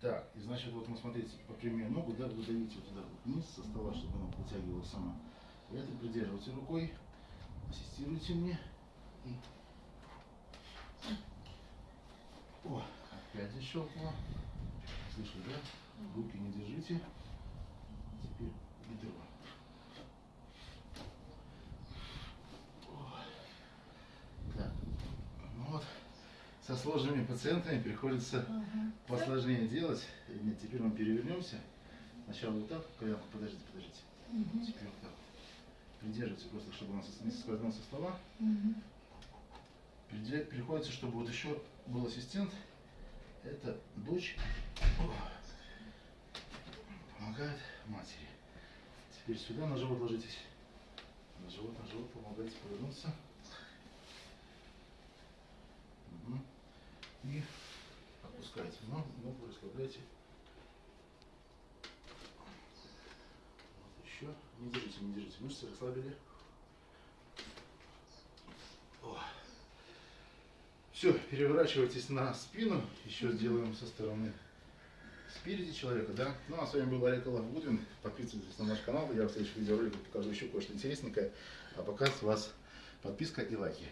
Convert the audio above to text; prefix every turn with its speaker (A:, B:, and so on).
A: Так, и значит, вот мы смотрите, прямой ногу, да, вы давите вот туда вниз со стола, чтобы она вытягивалась сама. Вы это придерживайте рукой, ассистируйте мне. И... О, опять защелкнуло. Слышали, да? Руки не держите. Теперь бедро. О. Так, ну вот, со сложными пациентами приходится
B: Ага.
A: посложнее делать. Нет, теперь мы перевернемся. Сначала вот так, коленку, подождите, подождите.
B: Мгм.
A: Теперь вот так. Придерживайте просто, чтобы у нас не соскользнул со стола.
B: Мгм.
A: Приде- Приходится, чтобы вот еще был ассистент. Это дочь. Помогает матери. Теперь сюда на живот ложитесь. На живот, на живот помогайте повернуться. И опускайте ногу, ногу расслабляйте. Вот еще. Не держите, не держите. Мышцы расслабили. Все, переворачивайтесь на спину. Еще сделаем со стороны спереди человека, да? Ну, а с вами был Олег Гудвин. Подписывайтесь на наш канал. Я в следующих видеороликах покажу еще кое-что интересненькое. А пока с вас подписка и лайки.